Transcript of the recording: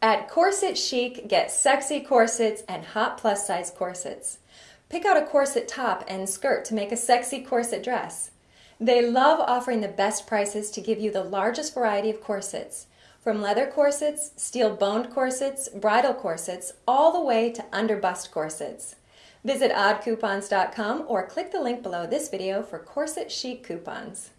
At Corset Chic, get sexy corsets and hot plus size corsets. Pick out a corset top and skirt to make a sexy corset dress. They love offering the best prices to give you the largest variety of corsets, from leather corsets, steel boned corsets, bridal corsets, all the way to under bust corsets. Visit oddcoupons.com or click the link below this video for corset chic coupons.